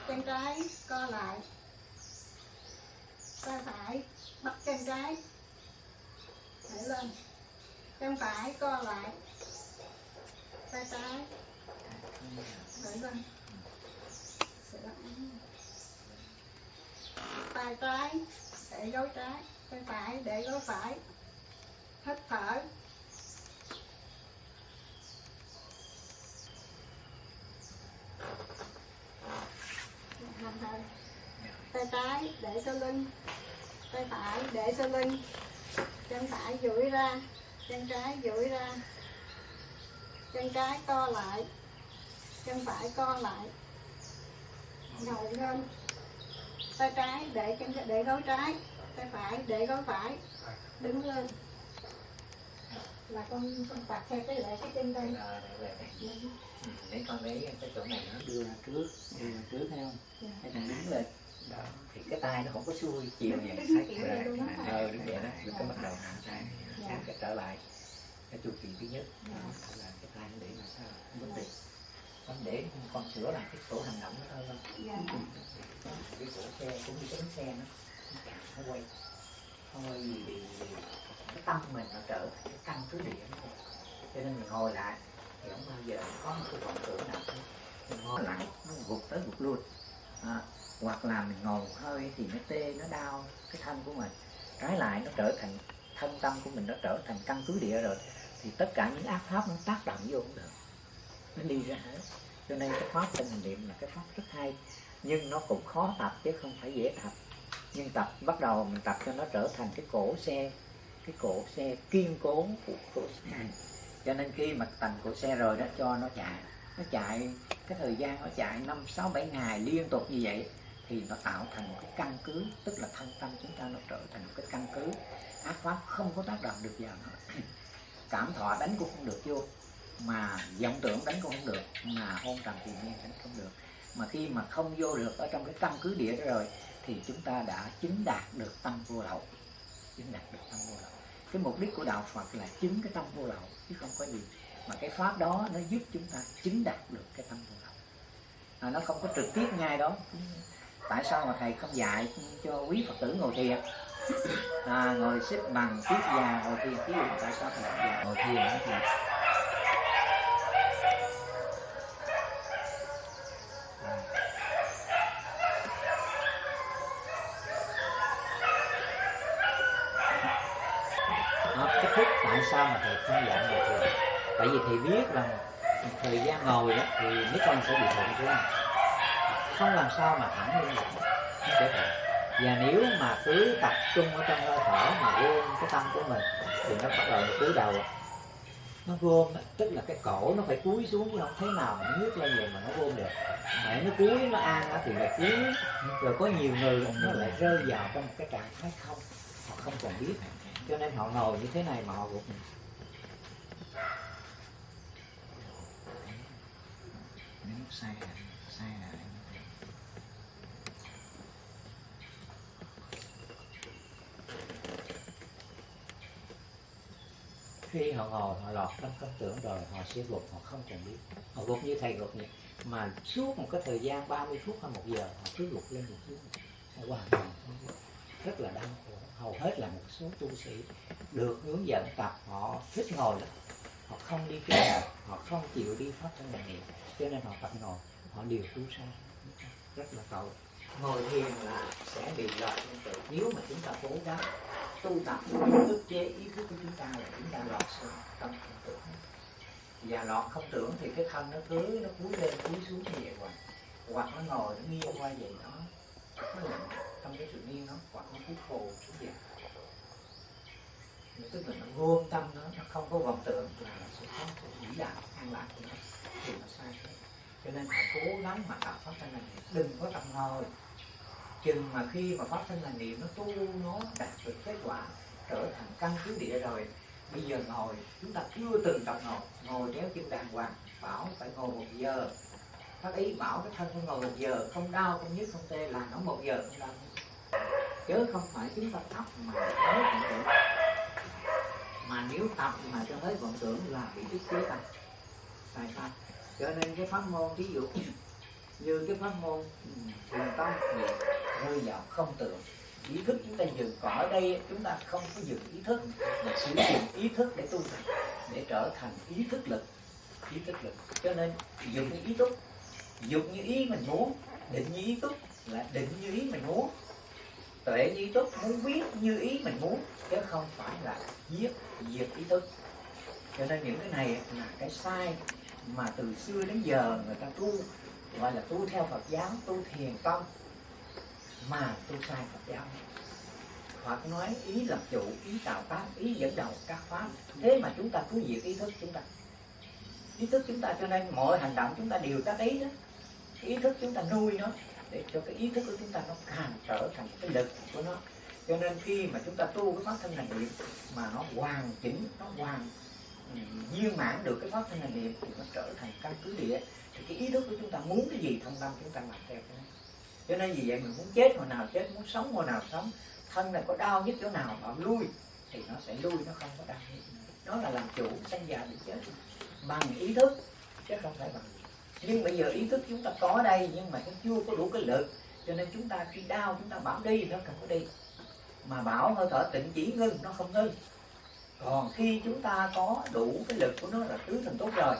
Chân trái, co lại. Tay phải, bắt chân trái. Để lên. Chân phải, co lại tay trái để lên Sẽ lại. tay trái để gối trái tay phải để gối phải hít thở thở. tay trái để sau lưng tay phải để sau lưng chân phải duỗi ra chân trái duỗi ra chân trái co lại. Chân phải co lại. Ngồi lên. Tay trái để chân để gối trái. Tay phải để gối phải. Đứng lên. Là con con tập theo cái lệ cái chân đây để con lấy cái chỗ này nó đưa ra trước đưa ra trước thấy không? Dạ. cái thằng đứng lên. Đó thì cái tay nó không có xuôi chiều này luôn đó. ờ đúng vậy đó. Dạ. cái bắt đầu hạ tay Dạ. Cái trở lại. Cái chu kỳ thứ nhất. Dạ. đó là nó để làm sao vấn đề con để con sửa lại cái cổ hành động nó thôi. Thôi dạ. Cái cổ xe cũng như cái bánh xe nó nó quay. Vì vì cái tâm mình nó trở thành cái căn cứ địa nó cho nên mình ngồi lại thì không bao giờ có một cái vọng tưởng nào hết. Mình ngồi lại nó gục tới gục luôn à, hoặc là mình ngồi hơi thì nó tê nó đau cái thân của mình. Trái lại nó trở thành thân tâm của mình nó trở thành căn cứ địa rồi thì tất cả những ác pháp nó tác động vô cũng được. Nó đi ra hết. Cho nên cái pháp tinh thần niệm là cái pháp rất hay. Nhưng nó cũng khó tập chứ không phải dễ tập. Nhưng tập, bắt đầu mình tập cho nó trở thành cái cổ xe, cái cổ xe kiên cố của cổ xe. Cho nên khi mà thành cổ xe rồi đó, cho nó chạy. Nó chạy, cái thời gian nó chạy năm, sáu, bảy ngày liên tục như vậy thì nó tạo thành một cái căn cứ, tức là thân tâm chúng ta nó trở thành một cái căn cứ. Ác pháp không có tác động được vào nó cảm thọ đánh cũng không được vô mà vọng tưởng đánh cũng không được mà hôn trầm thì nhiên đánh không được. Mà khi mà không vô được ở trong cái căn cứ địa đó rồi thì chúng ta đã chứng đạt được tâm vô lậu. Chứng đạt được tâm vô lậu. Cái mục đích của đạo Phật là chứng cái tâm vô lậu chứ không có gì. Mà cái pháp đó nó giúp chúng ta chứng đạt được cái tâm vô lậu. À, nó không có trực tiếp ngay đó. Tại sao mà thầy không dạy cho quý phật tử ngồi thiền? À, ngồi xếp bằng tiếp già ngồi thiền ví dụ tại sao phải không ngồi thiền đó thì cái thức tại sao mà thầy không dạy ngồi thiền? Tại vì thầy biết rằng thời gian ngồi đó thì mấy con sẽ bị thượng quan không làm sao mà thẳng lên được. Nó sẽ thượng và nếu mà cứ tập trung ở trong hơi thở mà quên cái tâm của mình, thì nó bắt đầu nó cúi đầu. Nó gom, tức là cái cổ nó phải cúi xuống, chứ không thế nào mà nó lên vậy mà nó gom được. Mẹ nó cúi, nó an thì là cúi. Rồi có nhiều người nó lại rơi vào trong một cái trạng thái không, họ không còn biết. Cho nên họ ngồi như thế này mà họ gục. Sai rồi sai rồi khi họ ngồi, họ lọt trong tâm tưởng rồi, họ sẽ gục, họ không còn biết. Họ gục như thầy gục vậy. Mà suốt một cái thời gian 30 phút hay một giờ, họ cứ gục lên gục xuống. Hoàn toàn không rất là đau khổ. Hầu hết là một số tu sĩ được hướng dẫn tập, họ thích ngồi lắm. Họ không đi chơi họ không chịu đi pháp thân niệm cho nên họ tập ngồi, họ đều tu sai. Rất là tội ngồi thiền là sẽ bị lọt trong tự nếu mà chúng ta cố gắng tu tập, ức chế ý thức của chúng ta là chúng ta lọt xuống trong không tưởng và lọt không tưởng thì cái thân nó cứ, nó cúi lên, cúi xuống như vậy hoài. Hoặc nó ngồi, nó nghiêng qua vậy đó. Nó lặng trong cái sự nghiêng nó hoặc nó cúi khồ xuống vậy. Tức là nó vô tâm nó nó không có vọng tưởng là nó sẽ có sự vĩ đạo an lạc của nó, thì nó sai cho nên phải cố gắng mà tạo pháp thân này. Đừng có tập ngồi chừng mà khi mà pháp thân là niệm nó tu nó đạt được kết quả trở thành căn cứ địa rồi, bây giờ ngồi, chúng ta chưa từng tập ngồi. Ngồi kéo chân đàng hoàng, bảo phải ngồi một giờ. Bác ý bảo cái thân phải ngồi một giờ, không đau, không nhức, không tê là nó một giờ. Không đau chứ không phải chúng ta tập mà tới vọng tưởng mà nếu tập mà cho tới vọng tưởng là bị ức chế tâm sai sai. Cho nên cái pháp môn ví dụ như cái pháp môn. Ừ, Thiền tâm thì rơi vào không tưởng. Ý thức chúng ta dừng, còn ở đây chúng ta không có dừng ý thức. Mà sử dụng ý thức để tu tập, để trở thành ý thức lực. Ý thức lực. Cho nên dùng như ý thức dùng như ý mình muốn, định như ý thức là định như ý mình muốn. Tuệ như ý thức muốn biết như ý mình muốn, chứ không phải là giết, diệt ý thức. Cho nên những cái này là cái sai mà từ xưa đến giờ người ta tu gọi là tu theo Phật giáo, tu thiền tông, mà tu sai Phật giáo. Phật nói ý lập chủ, ý tạo tác, ý dẫn đầu các pháp. Thế mà chúng ta cứ diệt ý thức chúng ta. Ý thức chúng ta cho nên mọi hành động chúng ta đều tác ý đó. Ý thức chúng ta nuôi nó để cho cái ý thức của chúng ta nó càng trở thành cái lực của nó. Cho nên khi mà chúng ta tu cái pháp thân hành niệm, mà nó hoàn chỉnh, nó hoàn ừ, viên mãn được cái pháp thân hành niệm thì nó trở thành căn cứ địa thì cái ý thức của chúng ta muốn cái gì thông tâm chúng ta làm theo cái đó. Cho nên vì vậy mình muốn chết hồi nào chết, muốn sống hồi nào sống, thân này có đau nhất chỗ nào bảo lui, thì nó sẽ lui, nó không có đau nhất nó là làm chủ, sanh già bị chết bằng ý thức, chứ không phải bằng nhưng bây giờ ý thức chúng ta có đây, nhưng mà nó chưa có đủ cái lực, cho nên chúng ta khi đau, chúng ta bảo đi, nó không có đi. Mà bảo hơi thở tịnh chỉ ngưng, nó không ngưng. Còn khi chúng ta có đủ cái lực của nó là tứ thành tốt rồi,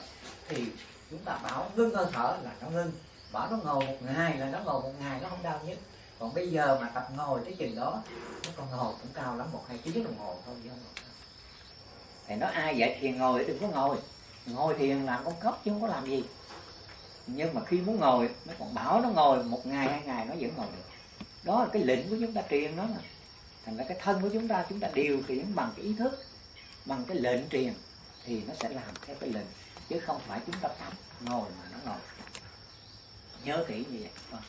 thì chúng ta bảo ngưng hơi thở là nó ngưng. Bảo nó ngồi một ngày là nó ngồi một ngày, nó không đau nhất còn bây giờ mà tập ngồi tới chừng đó nó còn ngồi cũng cao lắm, một hai tiếng đồng hồ thôi, chứ không ngồi. thì nói ai dạy thiền ngồi, đừng có ngồi. Ngồi thiền làm con cốc chứ không có làm gì. Nhưng mà khi muốn ngồi, nó còn bảo nó ngồi một ngày, hai ngày, nó vẫn ngồi được. Đó là cái lệnh của chúng ta truyền đó mà thành ra cái thân của chúng ta chúng ta điều khiển bằng cái ý thức, bằng cái lệnh truyền, thì nó sẽ làm theo cái lệnh chứ không phải chúng ta tập ngồi mà nó ngồi nhớ kỹ như vậy Vâng.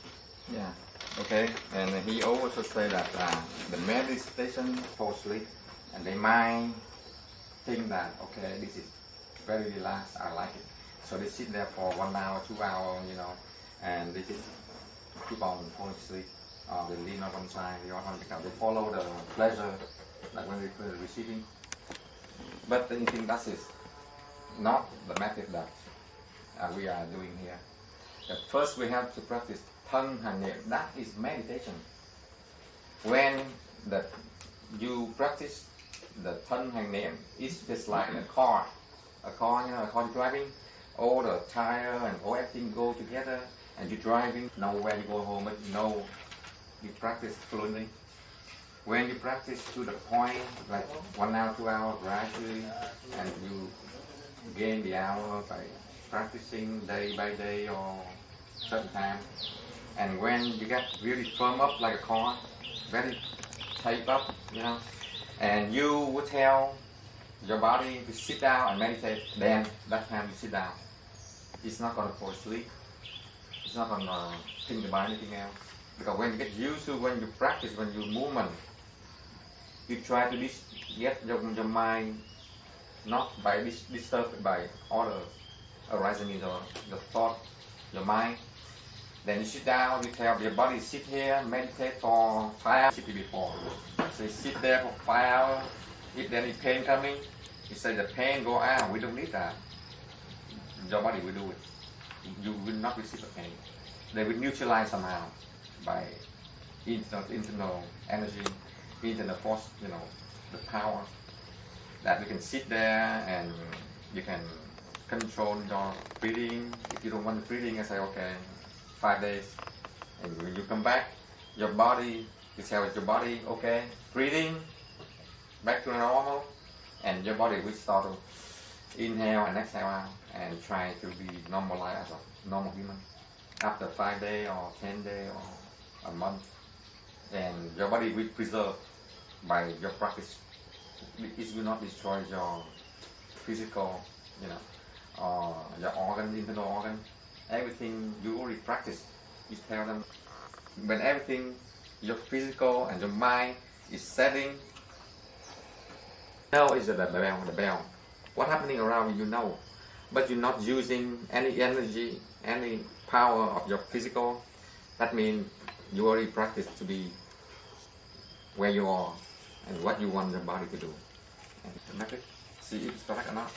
Yeah. Okay. And he also say that uh, the meditation for sleep and they mind think that okay, this is very relaxed. I like it. So they sit there for one hour, two hour, you know, and they just keep on falling asleep. Uh, they lean on one side, the other one because they follow the pleasure, like when they are receiving. But the thing that is not the method that uh, we are doing here. First, we have to practice thân hành niệm. That is meditation. When the you practice the thân hành niệm, it's just like a car. A car, you know, a car driving. All the tire and all everything go together, and you're driving. Nowhere you go home, but you know you practice fluently. When you practice to the point, like one hour, two hours gradually, and you gain the hour by practicing day by day or certain time. And when you get really firm up like a car, very tight up, you know, and you would tell your body to sit down and meditate, then that time you sit down. It's not gonna fall asleep. It's not gonna uh, think about anything else. Because when you get used to when you practice, when you movement, you try to get your, your mind not by dis- disturbed by other arising in your, your thought, your mind. Then you sit down, you tell your body sit here, meditate for five hours before. So you sit there for five hours. If there is pain coming, you say the pain go out. We don't need that. Your body will do it. You will not receive the pain. They will neutralize somehow by internal, internal energy, internal force, you know, the power that you can sit there and you can control your breathing. If you don't want the breathing, I say, okay, five days. And when you come back, your body, you tell your body, okay, breathing, back to normal. And your body will start to inhale and exhale out and try to be normal like as a normal human. After five day or ten day or a month, and your body will preserve by your practice. It will not destroy your physical, you know, uh, your organ, internal organ, everything you already practice. You tell them when everything, your physical and your mind is setting. Now is the bell, the bell. What happening around you, know, but you're not using any energy, any power of your physical. That means you already practice to be where you are and what you want your body to do. And see if it's correct or not.